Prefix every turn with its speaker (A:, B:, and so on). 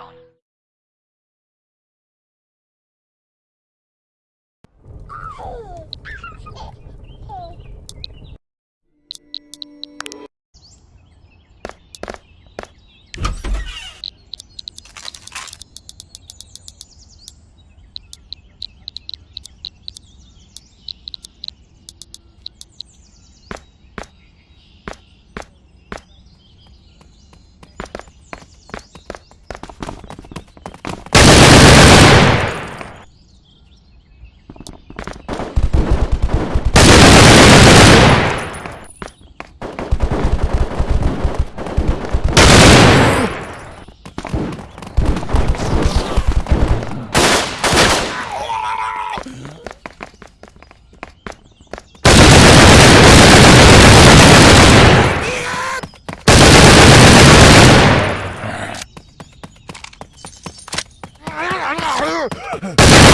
A: gone.
B: Ah!